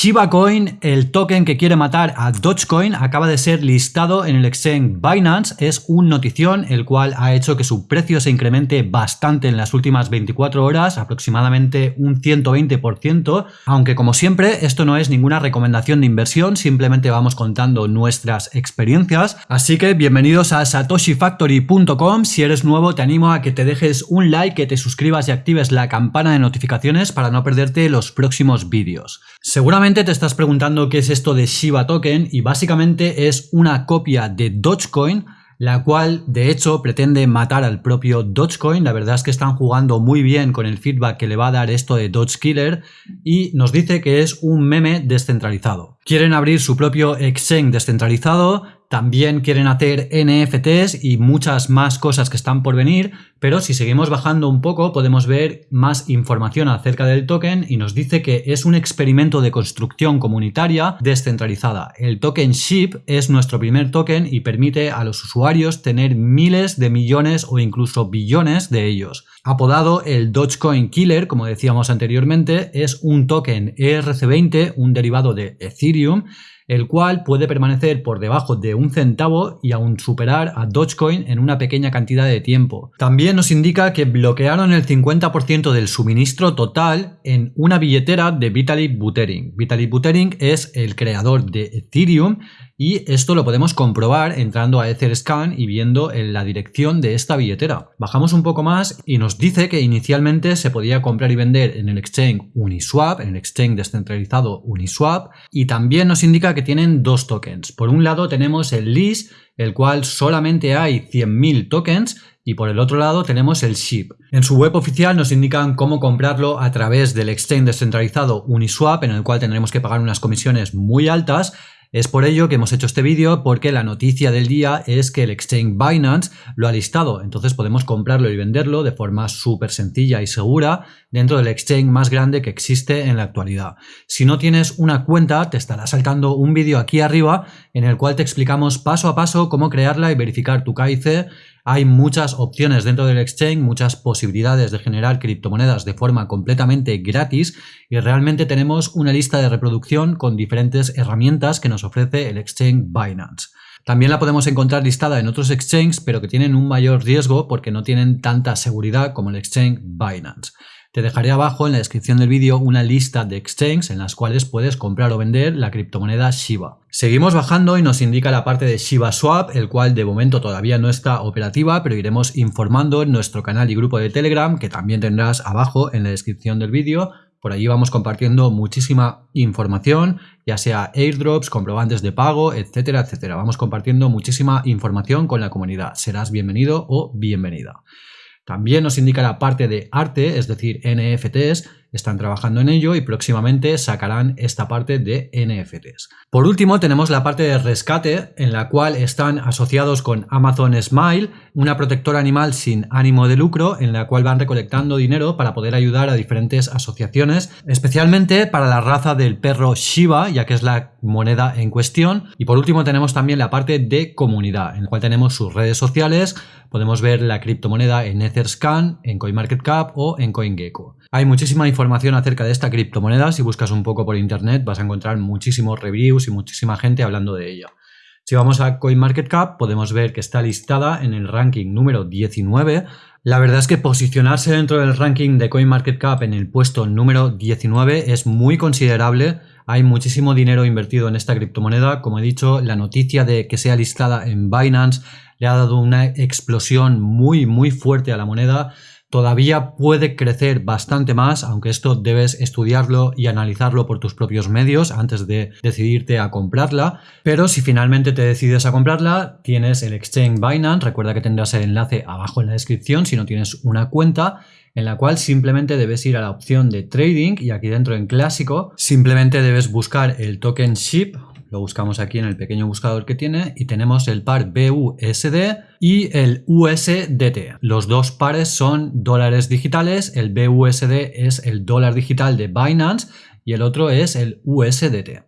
Shiba Coin, el token que quiere matar a Dogecoin, acaba de ser listado en el exchange Binance. Es un notición el cual ha hecho que su precio se incremente bastante en las últimas 24 horas, aproximadamente un 120%, aunque como siempre esto no es ninguna recomendación de inversión, simplemente vamos contando nuestras experiencias. Así que bienvenidos a satoshifactory.com. Si eres nuevo te animo a que te dejes un like, que te suscribas y actives la campana de notificaciones para no perderte los próximos vídeos. Seguramente te estás preguntando qué es esto de Shiba Token y básicamente es una copia de Dogecoin la cual de hecho pretende matar al propio Dogecoin. La verdad es que están jugando muy bien con el feedback que le va a dar esto de Doge y nos dice que es un meme descentralizado. Quieren abrir su propio exchange descentralizado, también quieren hacer NFTs y muchas más cosas que están por venir, pero si seguimos bajando un poco podemos ver más información acerca del token y nos dice que es un experimento de construcción comunitaria descentralizada. El token SHIP es nuestro primer token y permite a los usuarios tener miles de millones o incluso billones de ellos. Apodado el Dogecoin Killer, como decíamos anteriormente, es un token ERC20, un derivado de Ethereum, el cual puede permanecer por debajo de un centavo y aún superar a Dogecoin en una pequeña cantidad de tiempo. También nos indica que bloquearon el 50% del suministro total en una billetera de Vitalik Buterin. Vitalik Buterin es el creador de Ethereum y esto lo podemos comprobar entrando a Etherscan y viendo en la dirección de esta billetera. Bajamos un poco más y nos dice que inicialmente se podía comprar y vender en el exchange Uniswap, en el exchange descentralizado Uniswap, y también nos indica tienen dos tokens. Por un lado tenemos el LIS, el cual solamente hay 100.000 tokens, y por el otro lado tenemos el SHIP. En su web oficial nos indican cómo comprarlo a través del exchange descentralizado Uniswap, en el cual tendremos que pagar unas comisiones muy altas, es por ello que hemos hecho este vídeo porque la noticia del día es que el exchange Binance lo ha listado, entonces podemos comprarlo y venderlo de forma súper sencilla y segura dentro del exchange más grande que existe en la actualidad. Si no tienes una cuenta te estará saltando un vídeo aquí arriba en el cual te explicamos paso a paso cómo crearla y verificar tu KIC hay muchas opciones dentro del exchange, muchas posibilidades de generar criptomonedas de forma completamente gratis y realmente tenemos una lista de reproducción con diferentes herramientas que nos ofrece el exchange Binance. También la podemos encontrar listada en otros exchanges, pero que tienen un mayor riesgo porque no tienen tanta seguridad como el exchange Binance. Te dejaré abajo en la descripción del vídeo una lista de exchanges en las cuales puedes comprar o vender la criptomoneda Shiba. Seguimos bajando y nos indica la parte de Shiba Swap, el cual de momento todavía no está operativa, pero iremos informando en nuestro canal y grupo de Telegram, que también tendrás abajo en la descripción del vídeo, por allí vamos compartiendo muchísima información, ya sea airdrops, comprobantes de pago, etcétera, etcétera. Vamos compartiendo muchísima información con la comunidad. Serás bienvenido o bienvenida. También nos indica la parte de arte, es decir, NFTs, están trabajando en ello y próximamente sacarán esta parte de NFTs. Por último tenemos la parte de rescate en la cual están asociados con Amazon Smile, una protectora animal sin ánimo de lucro en la cual van recolectando dinero para poder ayudar a diferentes asociaciones, especialmente para la raza del perro Shiba, ya que es la moneda en cuestión. Y por último tenemos también la parte de comunidad, en la cual tenemos sus redes sociales, podemos ver la criptomoneda en Etherscan, en CoinMarketCap o en CoinGecko. Hay muchísima información acerca de esta criptomoneda, si buscas un poco por internet vas a encontrar muchísimos reviews y muchísima gente hablando de ella. Si vamos a CoinMarketCap podemos ver que está listada en el ranking número 19. La verdad es que posicionarse dentro del ranking de CoinMarketCap en el puesto número 19 es muy considerable. Hay muchísimo dinero invertido en esta criptomoneda. Como he dicho, la noticia de que sea listada en Binance le ha dado una explosión muy muy fuerte a la moneda todavía puede crecer bastante más, aunque esto debes estudiarlo y analizarlo por tus propios medios antes de decidirte a comprarla. Pero si finalmente te decides a comprarla, tienes el exchange Binance, recuerda que tendrás el enlace abajo en la descripción si no tienes una cuenta en la cual simplemente debes ir a la opción de trading y aquí dentro en clásico simplemente debes buscar el token SHIP lo buscamos aquí en el pequeño buscador que tiene y tenemos el par BUSD y el USDT. Los dos pares son dólares digitales, el BUSD es el dólar digital de Binance y el otro es el USDT.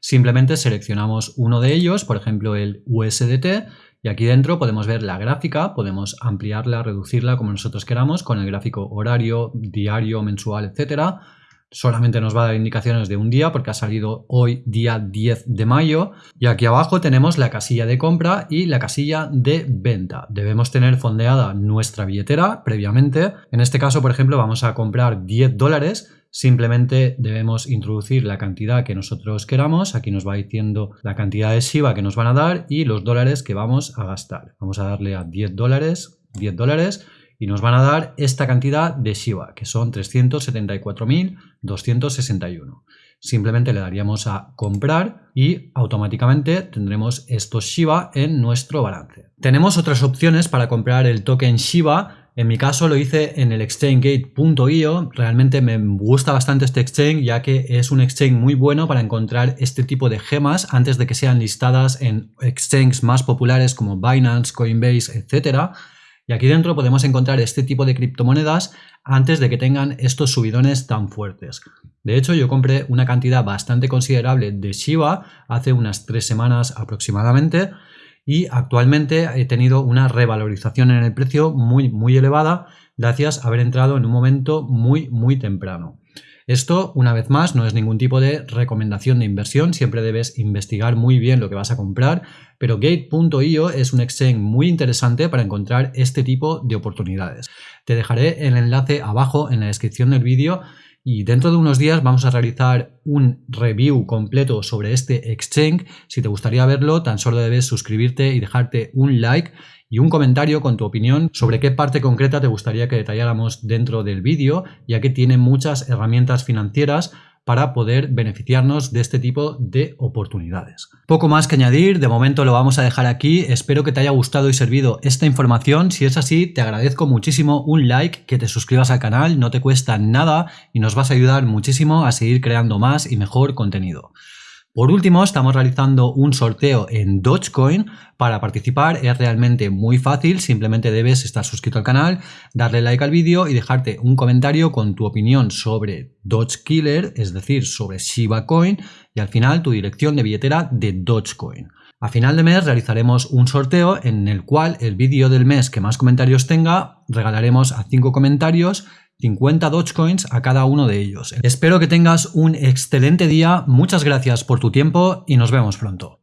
Simplemente seleccionamos uno de ellos, por ejemplo el USDT, y aquí dentro podemos ver la gráfica, podemos ampliarla, reducirla como nosotros queramos con el gráfico horario, diario, mensual, etcétera solamente nos va a dar indicaciones de un día porque ha salido hoy día 10 de mayo y aquí abajo tenemos la casilla de compra y la casilla de venta. Debemos tener fondeada nuestra billetera previamente. En este caso, por ejemplo, vamos a comprar 10 dólares Simplemente debemos introducir la cantidad que nosotros queramos. Aquí nos va diciendo la cantidad de Shiba que nos van a dar y los dólares que vamos a gastar. Vamos a darle a 10 dólares, 10 dólares y nos van a dar esta cantidad de Shiba, que son 374.261. Simplemente le daríamos a comprar y automáticamente tendremos estos Shiba en nuestro balance. Tenemos otras opciones para comprar el token Shiba en mi caso lo hice en el exchangegate.io, realmente me gusta bastante este exchange ya que es un exchange muy bueno para encontrar este tipo de gemas antes de que sean listadas en exchanges más populares como Binance, Coinbase, etc. Y aquí dentro podemos encontrar este tipo de criptomonedas antes de que tengan estos subidones tan fuertes. De hecho, yo compré una cantidad bastante considerable de Shiba hace unas tres semanas aproximadamente y actualmente he tenido una revalorización en el precio muy muy elevada gracias a haber entrado en un momento muy muy temprano. Esto, una vez más, no es ningún tipo de recomendación de inversión, siempre debes investigar muy bien lo que vas a comprar, pero Gate.io es un exchange muy interesante para encontrar este tipo de oportunidades. Te dejaré el enlace abajo en la descripción del vídeo y dentro de unos días vamos a realizar un review completo sobre este exchange. Si te gustaría verlo, tan solo debes suscribirte y dejarte un like y un comentario con tu opinión sobre qué parte concreta te gustaría que detalláramos dentro del vídeo, ya que tiene muchas herramientas financieras para poder beneficiarnos de este tipo de oportunidades. Poco más que añadir, de momento lo vamos a dejar aquí, espero que te haya gustado y servido esta información, si es así te agradezco muchísimo un like, que te suscribas al canal, no te cuesta nada y nos vas a ayudar muchísimo a seguir creando más y mejor contenido. Por último, estamos realizando un sorteo en Dogecoin. Para participar es realmente muy fácil, simplemente debes estar suscrito al canal, darle like al vídeo y dejarte un comentario con tu opinión sobre Dogecoin, es decir, sobre Shiba Coin y al final tu dirección de billetera de Dogecoin. A final de mes realizaremos un sorteo en el cual el vídeo del mes que más comentarios tenga regalaremos a 5 comentarios 50 Dogecoins a cada uno de ellos. Espero que tengas un excelente día, muchas gracias por tu tiempo y nos vemos pronto.